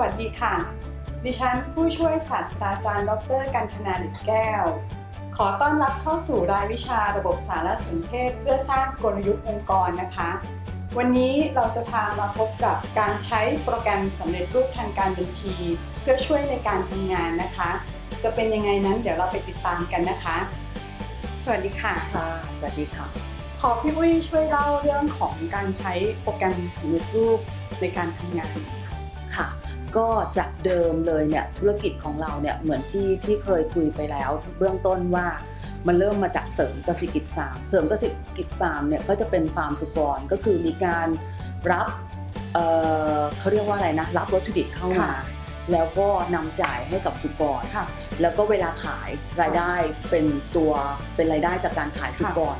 วัสดีค่ะ ดิฉันผู้ช่วยศาสตราจารย์ ดร กันธนาดิตแก้ว ขอต้อนรับเข้าสู่รายวิชาระบบสารสนเทศ เพื่อสร้างกลยุทธ์องค์กรนะคะ วันนี้เราจะพามาพบกับการใช้โปรแกรมสำเร็จรูปทางการบัญชี เพื่อช่วยในการทำงานนะคะ จะเป็นยังไงนั้นเดี๋ยวเราไปติดตามกันนะคะ สวัสดีค่ะ ค่ะ สวัสดีค่ะ ขอพี่อุ้ยช่วยเล่าเรื่องของการใช้โปรแกรมสำเร็จรูปในการทำงานค่ะ ก็จากเดิมเลยเนี่ยธุรกิจของเราเนี่ยเหมือนที่ที่เคยคุยไปแล้วเบื้องต้นว่ามันเริ่มมาจากเสริมเกษตรกิจฟาร์ม เสริมเกษตรกิจฟาร์มเนี่ยก็จะเป็นฟาร์มสุกรก็คือมีการรับเอ่อเขาเรียกว่าอะไรนะ รับวัตถุดิบเข้ามาค่ะแล้วก็นำจ่ายให้กับสุกรค่ะแล้วก็เวลาขายรายได้เป็นตัวเป็นรายได้จากการขายสุกร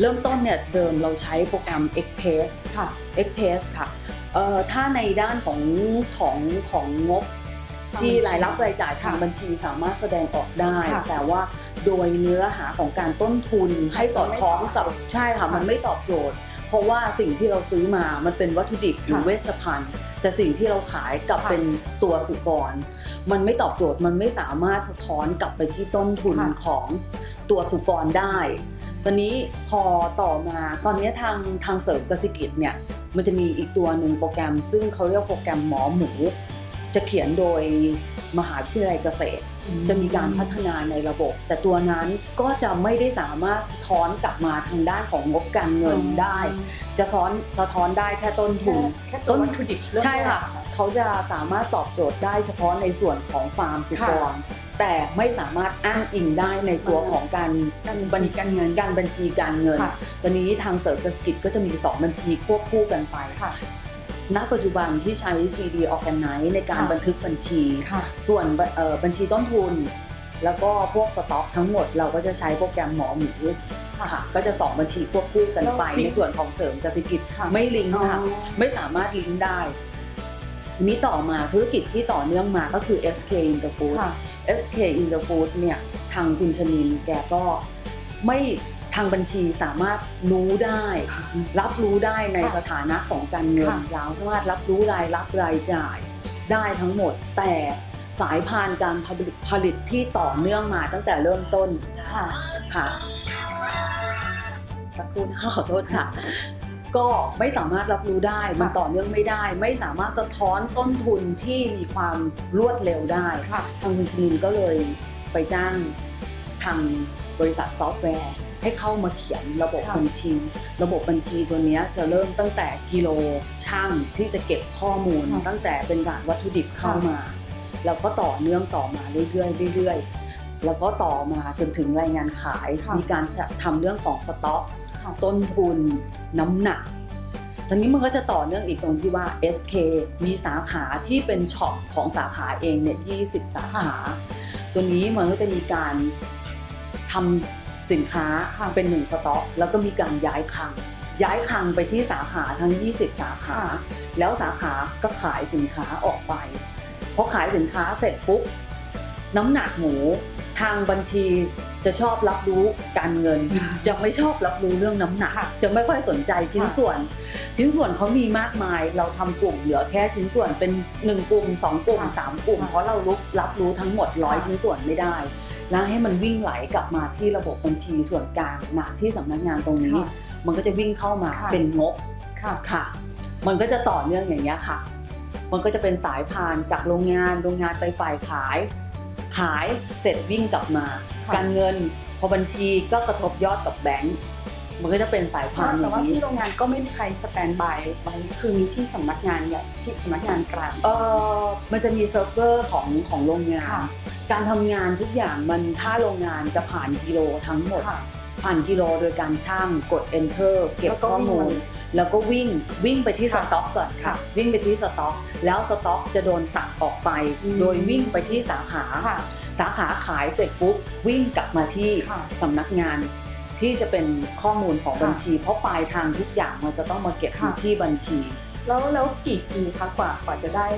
เริ่มต้นเนี่ยเดิมเราใช้โปรแกรม Express ค่ะ Express ค่ะ เอ่อถ้าในด้านของของของงบทางที่บัญชีรายรับรายจ่ายทางค่ะบัญชีสามารถแสดงออกได้ค่ะแต่ว่าโดยเนื้อหาของการต้นทุนให้สอดคล้องกับไม่ตอบโจทย์ใช่ค่ะค่ะมันไม่ตอบโจทย์ เพราะว่าสิ่งที่เราซื้อมามันเป็นวัตถุดิบหรือค่ะเวชภัณฑ์ แต่สิ่งที่เราขายกลับค่ะเป็นตัวสุกร มันไม่ตอบโจทย์มันไม่สามารถสะท้อนกลับไปที่ต้นทุนค่ะของตัวสุกรได้ ตอนนี้พอต่อมาตอนนี้ทางทางเสริมเกษตรกิจเนี่ยมันจะมีอีกตัวหนึ่งโปรแกรม ซึ่งเขาเรียกโปรแกรมหมอหมู จะเขียนโดยมหาวิทยาลัยเกษตร จะมีการพัฒนาในระบบ แต่ตัวนั้นก็จะไม่ได้สามารถสะท้อนกลับมาทางด้านของงบการเงินได้ จะซ้อนสะท้อนได้แค่ต้นทุนแค่ตัววัตถุดิบเริ่มใช่ค่ะแรกเขาจะสามารถตอบโจทย์ได้เฉพาะในส่วนของฟาร์มสุกร แต่ไม่สามารถอ้างอิงได้ในตัวของการการบัญชีการเงินการบัญชีการเงินค่ะตอนนี้ทางเสริมเกษตรกิจก็จะมี 2 บัญชีควบคู่กันไปค่ะณปัจจุบันที่ใช้ CD Organize ในการค่ะบันทึกบัญชีค่ะส่วนบเอ่อบัญชีต้นทุน แล้วก็พวกสต็อกทั้งหมดเราก็จะใช้โปรแกรมหมอหมูค่ะค่ะก็จะสองบัญชีควบคู่กันไปแล้วลิงก์ในส่วนของเสริมเกษตรกิจค่ะไม่ลิงก์ค่ะอ๋อไม่สามารถลิงก์ได้ ทีนี้ต่อมาธุรกิจที่ต่อเนื่องมาก็คือ SK Interfood ค่ะ SK Interfood เนี่ยทางคุณชนินแกก็ไม่ทางบัญชีสามารถรู้ได้ รับรู้ได้ในค่ะสถานะของการเงินค่ะเราสามารถรับรู้รายรับรายจ่ายได้ทั้งหมด แต่สายพานการผลิตผลิตที่ต่อเนื่องมาตั้งแต่เริ่มต้นค่ะค่ะสักครู่นะขอโทษค่ะ ก็ไม่สามารถรับรู้ได้ มันต่อเนื่องไม่ได้ ไม่สามารถสะท้อนต้นทุนที่มีความรวดเร็วได้ค่ะทางคุณชนินก็เลยไปจ้างทางบริษัทซอฟต์แวร์ให้เข้ามาเขียนระบบค่ะบัญชี ระบบบัญชีตัวเนี้ยจะเริ่มตั้งแต่กิโลช่างที่จะเก็บข้อมูลค่ะตั้งแต่เป็นการวัตถุดิบเข้าค่ะมา แล้วก็ต่อเนื่องต่อมาเรื่อยๆเรื่อยๆ แล้วก็ต่อมาจนถึงรายงานขายค่ะมีการจะทำเรื่องของสต็อกค่ะต้นทุนน้ำหนักตอนนี้มันก็จะต่อเนื่องอีกตรงที่ว่า SK มีสาขาที่เป็น shop ของสาขาเองเนี่ย20 สาขา ตัวนี้มันก็จะมีการทำสินค้าค่ะเป็นหนึ่งสต็อก แล้วก็มีการย้ายคลัง ย้ายคลังไปที่สาขาทั้ง 20 สาขาค่ะแล้วสาขาก็ขายสินค้าออกไปพอขายสินค้าเสร็จปุ๊บน้ำหนักหมู ทางบัญชีจะชอบรับรู้การเงิน จะไม่ชอบรับรู้เรื่องน้ำหนักค่ะจะไม่ค่อยสนใจชิ้นค่ะส่วน ชิ้นส่วนเขามีมากมาย เราทำกลุ่มเหลือแค่ชิ้นส่วนเป็นหนึ่งกลุ่มสองกลุ่มค่ะสามกลุ่มค่ะเพราะเรารู้รับรู้ทั้งหมดร้อยค่ะชิ้นส่วนไม่ได้ แล้วให้มันวิ่งไหลกลับมาที่ระบบบัญชีส่วนกลางนะที่สำนักงานตรงนี้ค่ะมันก็จะวิ่งเข้ามาค่ะเป็นงบค่ะค่ะ มันก็จะต่อเนื่องอย่างนี้ยค่ะ มันก็จะเป็นสายพานจากโรงงานโรงงานไปฝ่ายขาย ขายเสร็จวิ่งกลับมาค่ะการเงินพอบัญชีก็กระทบยอดกับแบงก์มันก็จะเป็นสายพานอแต่ย่างว่านี้ที่โรงงานก็ไม่มีใคร standby ไว้คือมีที่สำนักงานใหญ่ที่สำนักงานกลางเออมันจะมีเซิร์ฟเวอร์ของของโรงงานค่ะการทำงานทุกอย่างมันถ้าโรงงานจะผ่านกิโลทั้งหมดค่ะผ่านกิโลโดยการชั่งกด enter เก็บแล้วก็ข้อมูลวิ่ง แล้วก็วิ่งวิ่งไปที่สค่ะต็อกก่อนค่ะค่ะ วิ่งไปที่สต็อก แล้วสต็อกจะโดนตัดออกไปอืมโดยวิ่งไปที่สาขาค่ะสาขาขายเสร็จปุ๊บวิ่งกลับมาที่ค่ะสำนักงานที่จะเป็นข้อมูลของค่ะบัญชี เพราะปลายทางทุกอย่างมันจะต้องมาเก็บอยู่ค่ะที่บัญชี แล้วแล้วกี่ปีคะกว่ากว่าจะได้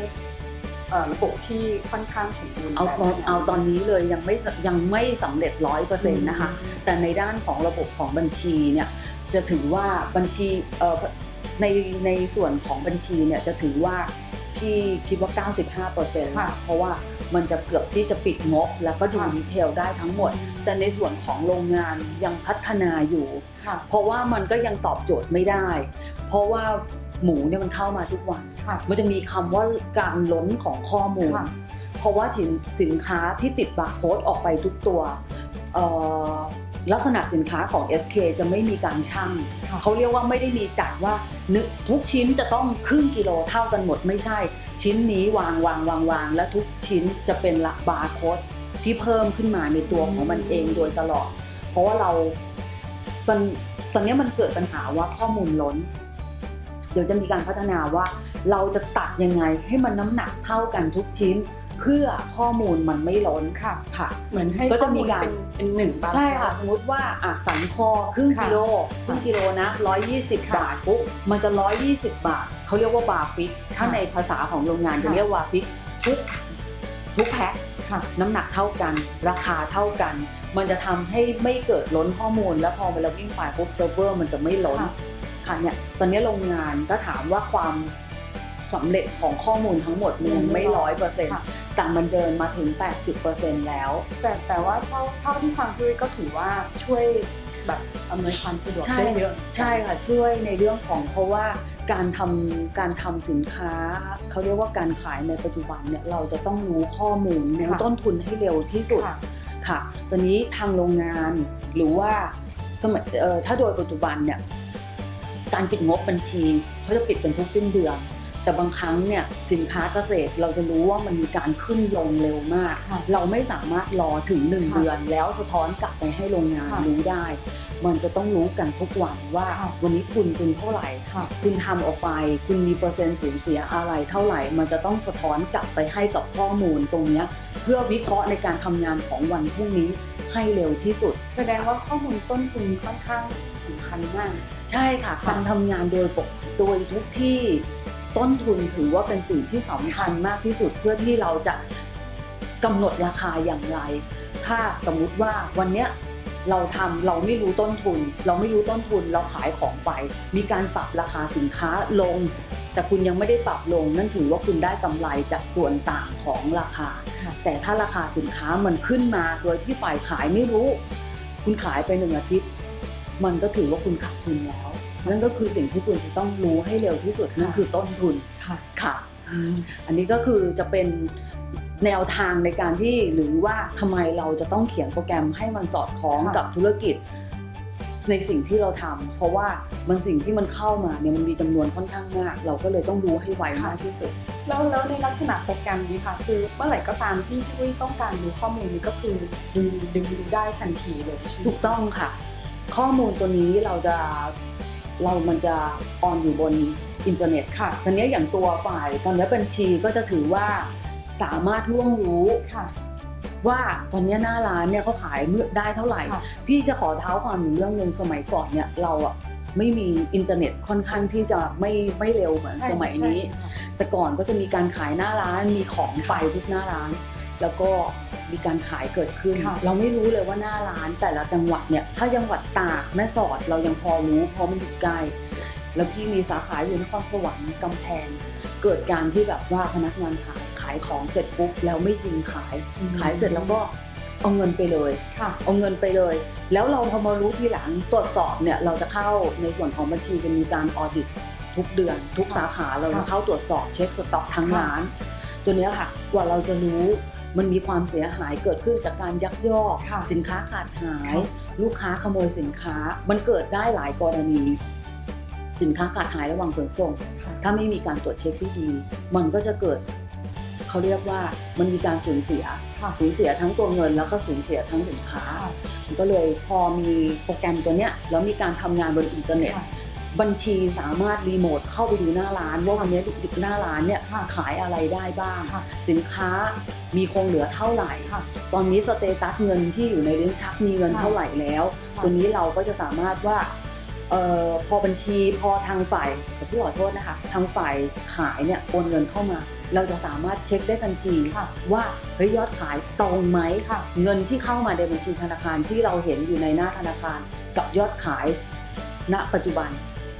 เอ่อระบบที่ค่อนข้างสมบูรณ์เอาแบบตอนนั้นเอาตอนนี้เลยยังไม่สยังไม่สำเร็จร้อยเปอร์เซ็นต์นะคะอืมแต่ในด้านของระบบของบัญชีเนี่ย จะถือว่าบัญชีเอ่อในในส่วนของบัญชีเนี่ยจะถือว่าพี่คิดว่า 95%ค่ะเพราะว่ามันจะเกือบที่จะปิดงบ แล้วก็ดูค่ะดีเทลได้ทั้งหมด แต่ในส่วนของโรงงานยังพัฒนาอยู่ค่ะเพราะว่ามันก็ยังตอบโจทย์ไม่ได้ เพราะว่าหมูเนี่ยมันเข้ามาทุกวันค่ะมันจะมีคำว่าการล้นของข้อมูลค่ะเพราะว่าสินสินค้าที่ติดบาร์โค้ดออกไปทุกตัวเอ่อ ลักษณะสินค้าของ SK จะไม่มีการชั่งค่ะเขาเรียกว่าไม่ได้มีจัดว่านึกทุกชิ้นจะต้องครึ่งกิโลเท่ากันหมดไม่ใช่ ชิ้นนี้วางวางวางวางและทุกชิ้นจะเป็นละบาร์โค้ดที่เพิ่มขึ้นมาในตัวของมันเองโดยตลอด เพราะว่าเราตอนตอนนี้มันเกิดปัญหาว่าข้อมูลล้น เดี๋ยวจะมีการพัฒนาว่าเราจะตัดยังไงให้มันน้ำหนักเท่ากันทุกชิ้น เพื่อข้อมูลมันไม่ล้นค่ะค่ะ เหมือนให้ก็จะมีการข้อลเป็นเป็นหนึ่งบาร์ใช่ค่ะสมมติว่าอะสันคอครึ่งค่ะกิโลครึ่งกิโลนะ120ค่ะบาทปุ๊บมันจะ 120 บาทเขาเรียกว่า bar fix ถ้าค่ะในภาษาของโรงงานจะค่ะเรียกว่า fix ทุกทุกแพ็คค่ะน้ำหนักเท่ากัน ราคาเท่ากัน มันจะทำให้ไม่เกิดล้นข้อมูล แล้วพอเวลาวิ่งไปปุ๊บเซิร์ฟเวอร์มันจะไม่ล้นค่ะค่ะเนี่ยตอนนี้โรงงานถ้าถามว่าความ สำเร็จของข้อมูลทั้งหมดมันยังไม่ร้อยเปอร์เซ็นต์ค่ะแต่มันเดินมาถึง 80%แล้ว แต่แต่ว่าเท่าเท่าที่ฟังพี่วิทย์ก็ถือว่าช่วยแบบอำนวยความสะดวกใช่ได้เยอะใช่ค่ะช่วยในเรื่องของเพราะว่าการทำการทำสินค้า เขาเรียกว่าการขายในปัจจุบันเนี่ยเราจะต้องรู้ข้อมูลรู้ต้นทุนให้เร็วที่สุดค่ะค่ะตอนนี้ทางโรงงานหรือว่าสมัยเอ่อถ้าโดยปัจจุบันเนี่ยการปิดงบบัญชีเขาจะปิดกันทุกสิ้นเดือน แต่บางครั้งเนี่ยสินค้าเกษตรเราจะรู้ว่ามันมีการขึ้นลงเร็วมาก ค่ะเราไม่สามารถรอถึง 1 ค่ะเดือน แล้วสะท้อนกลับไปให้โรงงานค่ะรู้ได้ มันจะต้องรู้กันทุกวันว่าค่ะ วันนี้ทุนคุณเท่าไหร่ ค่ะ คุณทำออกไป คุณมีเปอร์เซ็นต์สูญเสียอะไรเท่าไหร่ มันจะต้องสะท้อนกลับไปให้กับข้อมูลตรงเนี้ยเพื่อวิเคราะห์ในการทำงานของวันพรุ่งนี้ให้เร็วที่สุด แสดงว่าข้อมูลต้นทุนค่อนข้างสำคัญมาก ใช่ค่ะการทำงานโดยปกโดยทุกที่ ต้นทุนถือว่าเป็นสิ่งที่สำคัญมากที่สุดเพื่อที่เราจะกำหนดราคาอย่างไร ถ้าสมมุติว่าวันเนี้ยเราทำเราไม่รู้ต้นทุน เราไม่รู้ต้นทุนเราขายของไป มีการปรับราคาสินค้าลง แต่คุณยังไม่ได้ปรับลง นั่นถือว่าคุณได้กำไรจากส่วนต่างของราคาค่ะแต่ถ้าราคาสินค้ามันขึ้นมาโดยที่ฝ่ายขายไม่รู้ คุณขายไปหนึ่งอาทิตย์ มันก็ถือว่าคุณขาดทุนแล้ว นั่นก็คือสิ่งที่คุณจะต้องรู้ให้เร็วที่สุดนั่นคือต้นทุนค่ะค่ะ อันนี้ก็คือจะเป็นแนวทางในการที่หรือว่าทำไมเราจะต้องเขียนโปรแกรมให้มันสอดคล้องค่ะกับธุรกิจ ในสิ่งที่เราทำเพราะว่ามันสิ่งที่มันเข้ามาเนี่ยมันมีจำนวนค่อนข้างมาก เราก็เลยต้องรู้ให้ไวมากที่สุดแล้วแล้วในลักษณะโปรแกรมนี้ค่ะ คือเมื่อไหร่ก็ตามที่พี่วิทย์ต้องการดูข้อมูลนี้ก็คือดึงดึงดูได้ทันทีเลยใช่ไหมถูกต้องค่ะ ข้อมูลตัวนี้เราจะ เรามันจะ on อยู่บนอินเทอร์เน็ตค่ะตอนนี้อย่างตัวฝ่ายตอนนี้บัญชีก็จะถือว่าสามารถล่วงรู้ค่ะ ว่าตอนนี้หน้าร้านเนี่ยเขาขายได้เท่าไหร่ค่ะพี่จะขอเท้าความถึงเรื่องหนึ่งสมัยก่อนเนี่ยเราอะไม่มีอินเทอร์เน็ตค่อนข้างที่จะไม่ไม่เร็วเหมือนใช่สมัยนี้ใช่ค่ะแต่ก่อนก็จะมีการขายหน้าร้านมีของไปทุกหน้าร้าน แล้วก็ มีการขายเกิดขึ้นค่ะเราไม่รู้เลยว่าหน้าร้านแต่ละจังหวัดเนี่ยถ้าจังหวัดตากแม่สอดเรายังพอรู้เพราะมันอยู่ใกล้แล้วพี่มีสาขาอยู่นครสวรรค์กำแพง เกิดการที่แบบว่าพนักงานขายขายของเสร็จปุ๊บแล้วไม่ยิงขายอืมขายเสร็จแล้วก็เอาเงินไปเลยค่ะเอาเงินไปเลย แล้วเราพอมารู้ทีหลังตรวจสอบเนี่ยเราจะเข้าในส่วนของบัญชีจะมีการออดิตทุกเดือน ทุกสาขาเราจะเข้าตรวจสอบเช็คสต็อกทั้งค่ะร้าน ตัวเนี้ยค่ะกว่าเราจะรู้ มันมีความเสียหายเกิดขึ้นจากการยักยอกค่ะสินค้าขาดหายค่ะลูกค้าขโมยสินค้า มันเกิดได้หลายกรณี สินค้าขาดหายระหว่างขนส่งค่ะถ้าไม่มีการตรวจเช็คที่ดี มันก็จะเกิดเขาเรียกว่ามันมีการสูญเสียค่ะสูญเสียทั้งตัวเงิน แล้วก็สูญเสียทั้งสินค้าค่ะมันก็เลยพอมีโปรแกรมตัวเนี้ยแล้วมีการทำงานบนอินเทอร์เน็ตค่ะ บัญชีสามารถรีโมทเข้าไปดูหน้าร้านว่าวันนี้หน้าร้านเนี่ยค่ะขายอะไรได้บ้างค่ะสินค้ามีคงเหลือเท่าไหร่ค่ะตอนนี้สเตตัสเงินที่อยู่ในลิ้นชักมีเงินค่ะเท่าไหร่แล้วค่ะตัวนี้เราก็จะสามารถว่าเออพอบัญชีพอทางฝ่ายขอพี่ขอโทษนะคะ ทางฝ่ายขายเนี่ยโอนเงินเข้ามา เราจะสามารถเช็คได้ทันทีค่ะว่าเฮ้ยยอดขายตรงไหมค่ะเงินที่เข้ามาในบัญชีธนาคารที่เราเห็นอยู่ในหน้าธนาคาร กับยอดขายณปัจจุบัน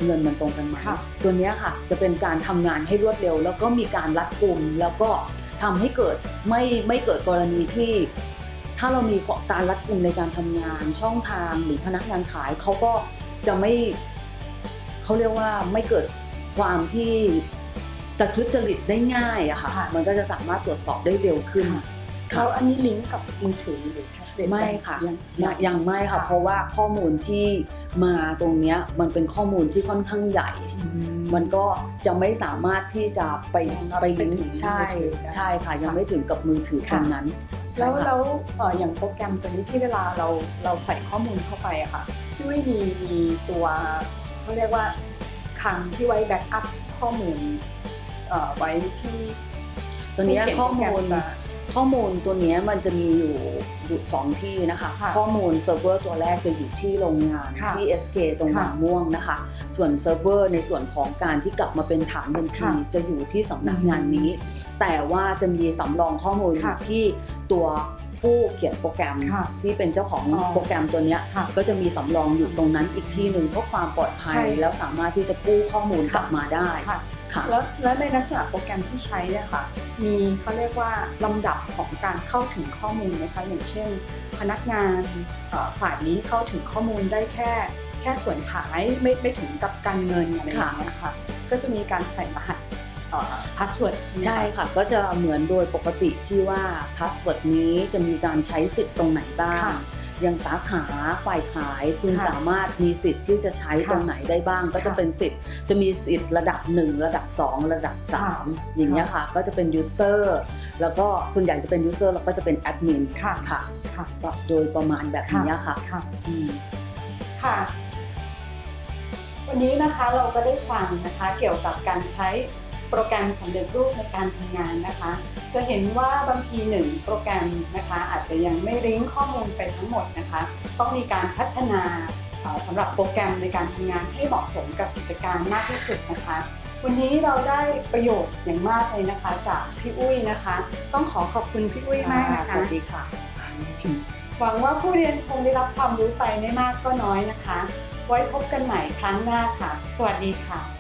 เงินมันตรงกันไหมค่ะตัวเนี้ยค่ะจะเป็นการทำงานให้รวดเร็ว แล้วก็มีการรัดกุมแล้วก็ทำให้เกิดไม่ไม่เกิดกรณีที่ ถ้าเรามีการรัดกุมในการทำงาน ช่องทางหรือพนักงานขายเขาก็จะไม่เขาเรียกว่าไม่เกิดความที่จะทุจริตได้ง่ายอะค่ะค่ะมันก็จะสามารถตรวจสอบได้เร็วขึ้น ค่ะค่ะแล้วอันนี้ลิงก์กับมือถือหรือแท็บเล็ตไม่ค่ะยังยังยังไม่ค่ะค่ะ เพราะว่าข้อมูลที่มาตรงเนี้ยมันเป็นข้อมูลที่ค่อนข้างใหญ่ มันก็จะไม่สามารถที่จะไปยังรับไปไปลิงถึงก์ใช่มือถือได้ใช่ค่ะยังไม่ถึงกับมือถือตค่ะรงนั้น แล้วใช่ค่ะแล้วเอ่ออย่างโปรแกรมตัวนี้ที่เวลาเราเราใส่ข้อมูลเข้าไปอะค่ะพี่วิมีมีตัวเขาเรียกว่าคลังที่ไว้แบ็กอัพข้อมูลเอ่อไว้ที่ตัวเนี้ยผู้เขียนข้อโปรแกรมูมลจะ ข้อมูลตัวเนี้ยมันจะมีอยู่อยู่สองที่นะคะค่ะข้อมูลเซิร์ฟเวอร์ตัวแรกจะอยู่ที่โรงงานค่ะที่ SK ตรงค่ะบางม่วงนะคะ ส่วนเซิร์ฟเวอร์ในส่วนของการที่กลับมาเป็นฐานบัญชีค่ะจะอยู่ที่สำนักงานอืมนี้ แต่ว่าจะมีสำรองข้อมูลอยู่ค่ะที่ตัวผู้เขียนโปรแกรมค่ะที่เป็นเจ้าของอ๋อโปรแกรมตัวเนี้ยค่ะก็จะมีสำรองอยู่ตรงนั้นอีกที่หนึ่งเพื่อความปลอดภัยใช่แล้วสามารถที่จะกู้ข้อมูลกลับมาได้ค่ะค่ะ แล้วแล้วในลักษณะโปรแกรมที่ใช้เนี่ยค่ะ มีเขาเรียกว่าลำดับของการเข้าถึงข้อมูลไหมคะอย่างเช่น พนักงานเอ่อฝ่ายนี้เข้าถึงข้อมูลได้แค่แค่ส่วนขายไม่ไม่ถึงกับการเงินอะไรอย่างเงี้ยค่ะก็จะมีการใส่รหัส password ใช่ค่ะ ก็จะเหมือนโดยปกติที่ว่า password นี้จะมีการใช้สิทธิ์ตรงไหนบ้างค่ะ อย่างสาขาฝ่ายขายคุณค่ะสามารถมีสิทธิ์ที่จะใช้ค่ะตรงไหนได้บ้าง ก็จะค่ะเป็นสิทธิ์จะมีสิทธิ์ระดับ 1 ระดับ 2 ระดับค่ะ3อย่างเงี้ยค่ะ ก็จะเป็น user แล้วก็ส่วนใหญ่จะเป็น user แล้วก็จะเป็นแอดมินค่ะค่ะค่ะก็โดยประมาณแบบนี้ค่ะค่ะอืมค่ะวันนี้นะคะเราก็ได้ฟังนะคะเกี่ยวกับการใช้ โปรแกรมสำเร็จรูปในการทำงานนะคะ จะเห็นว่าบางทีหนึ่งโปรแกรมนะคะอาจจะยังไม่ลิงก์ข้อมูลไปทั้งหมดนะคะ ต้องมีการพัฒนาเอ่อสำหรับโปรแกรมในการทำงานให้เหมาะสมกับกิจการมากที่สุดนะคะ วันนี้เราได้ประโยชน์อย่างมากเลยนะคะ จากพี่อุ้ยนะคะ ต้องขอขอบคุณพี่อุ้ยมากนะคะสวัสดีค่ะหวังว่าผู้เรียนคงได้รับความรู้ไปไม่มากก็น้อยนะคะ ไว้พบกันใหม่ครั้งหน้าค่ะ สวัสดีค่ะ